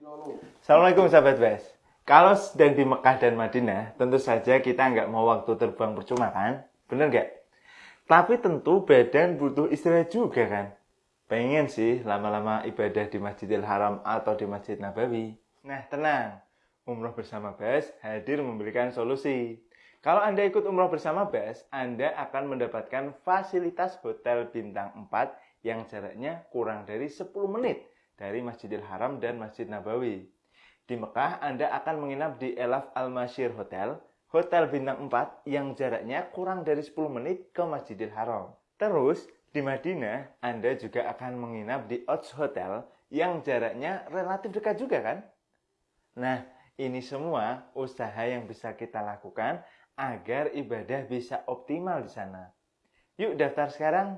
Assalamualaikum sahabat Bes. Kalau sedang di Mekah dan Madinah, tentu saja kita nggak mau waktu terbang percuma kan? Bener nggak? Tapi tentu badan butuh istirahat juga kan? Pengen sih lama-lama ibadah di Masjidil Haram atau di Masjid Nabawi. Nah tenang, Umroh Bersama Bes hadir memberikan solusi. Kalau Anda ikut umroh bersama Bes, Anda akan mendapatkan fasilitas hotel bintang 4 yang jaraknya kurang dari 10 menit dari Masjidil Haram dan Masjid Nabawi. Di Mekah, Anda akan menginap di Elaf Al-Mashir Hotel, hotel bintang 4 yang jaraknya kurang dari 10 menit ke Masjidil Haram. Terus, di Madinah, Anda juga akan menginap di Odds Hotel yang jaraknya relatif dekat juga kan? Nah, ini semua usaha yang bisa kita lakukan agar ibadah bisa optimal di sana. Yuk daftar sekarang